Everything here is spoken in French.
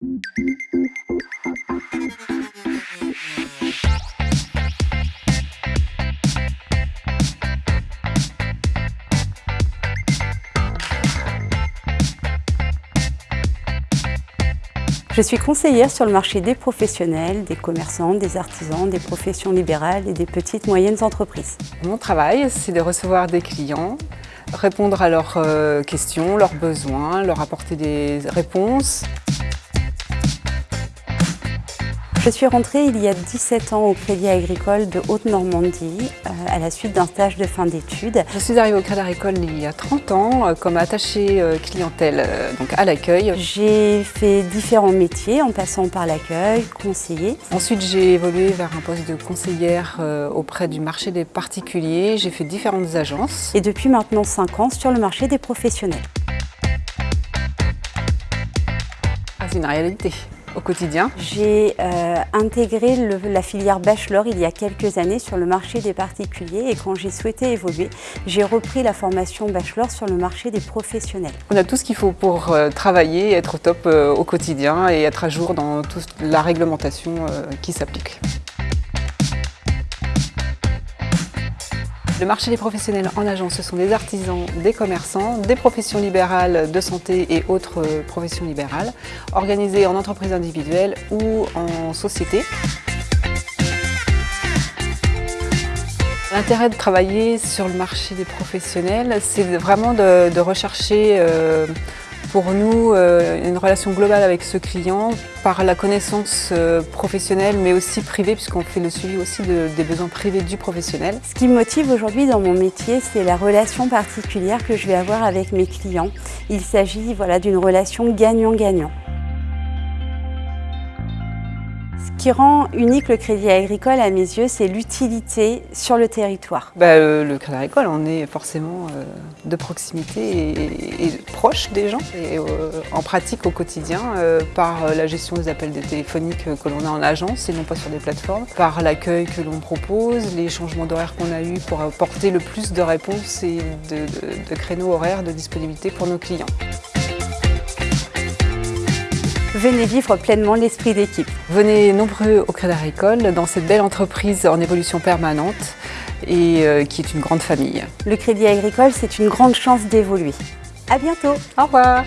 Je suis conseillère sur le marché des professionnels, des commerçants, des artisans, des professions libérales et des petites moyennes entreprises. Mon travail, c'est de recevoir des clients, répondre à leurs euh, questions, leurs besoins, leur apporter des réponses. Je suis rentrée il y a 17 ans au Crédit Agricole de Haute-Normandie euh, à la suite d'un stage de fin d'études. Je suis arrivée au Crédit Agricole il y a 30 ans euh, comme attachée euh, clientèle donc à l'accueil. J'ai fait différents métiers en passant par l'accueil, conseiller. Ensuite j'ai évolué vers un poste de conseillère auprès du marché des particuliers. J'ai fait différentes agences. Et depuis maintenant 5 ans sur le marché des professionnels. Ah, c'est une réalité au quotidien J'ai euh, intégré la filière bachelor il y a quelques années sur le marché des particuliers et quand j'ai souhaité évoluer, j'ai repris la formation bachelor sur le marché des professionnels. On a tout ce qu'il faut pour euh, travailler, être au top euh, au quotidien et être à jour dans toute la réglementation qui s'applique. Le marché des professionnels en agence, ce sont des artisans, des commerçants, des professions libérales de santé et autres euh, professions libérales, organisés en entreprise individuelle ou en société. L'intérêt de travailler sur le marché des professionnels, c'est vraiment de, rechercher euh, pour nous, euh, une relation globale avec ce client par la connaissance euh, professionnelle mais aussi privée puisqu'on fait le suivi aussi des besoins privés du professionnel. Ce qui me motive aujourd'hui dans mon métier, c'est la relation particulière que je vais avoir avec mes clients. Il s'agit voilà, d'une relation gagnant-gagnant. Ce qui rend unique le Crédit Agricole à mes yeux, c'est l'utilité sur le territoire. Bah, euh, le Crédit Agricole, on est forcément euh, de proximité et, proche des gens, et, euh, en pratique au quotidien, par la gestion des appels téléphoniques que l'on a en agence et non pas sur des plateformes, par l'accueil que l'on propose, les changements d'horaire qu'on a eu pour apporter le plus de réponses et de créneaux horaires de disponibilité pour nos clients. Venez vivre pleinement l'esprit d'équipe. Venez nombreux au Crédit Agricole dans cette belle entreprise en évolution permanente et euh, qui est une grande famille. Le Crédit Agricole, c'est une grande chance d'évoluer. À bientôt. Au revoir.